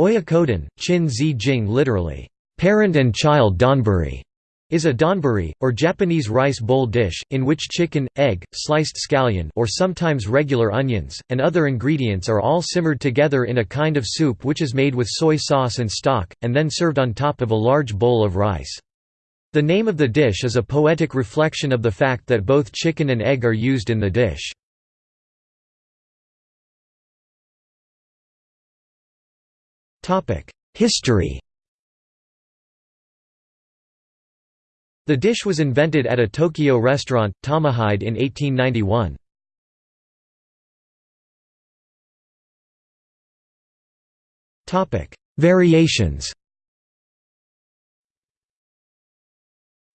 Oyakodon, Chin Zi Jing literally, parent and child donburi, is a donburi, or Japanese rice bowl dish, in which chicken, egg, sliced scallion or sometimes regular onions, and other ingredients are all simmered together in a kind of soup which is made with soy sauce and stock, and then served on top of a large bowl of rice. The name of the dish is a poetic reflection of the fact that both chicken and egg are used in the dish. History The dish was invented at a Tokyo restaurant, Tamahide in 1891. Variations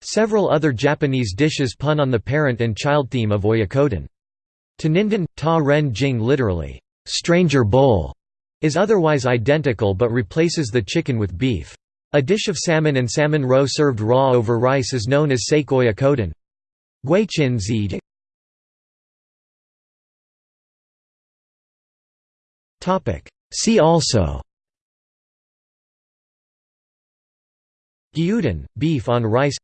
Several other Japanese dishes pun on the parent and child theme of oyakodon. Tanindon, ta ren jing literally, stranger bowl, is otherwise identical but replaces the chicken with beef. A dish of salmon and salmon roe served raw over rice is known as sake oyakodon. See also Gyudon, beef on rice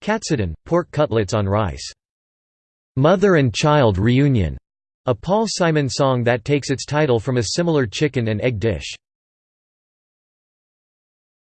Katsudon, pork cutlets on rice. Mother and child reunion a Paul Simon song that takes its title from a similar chicken and egg dish.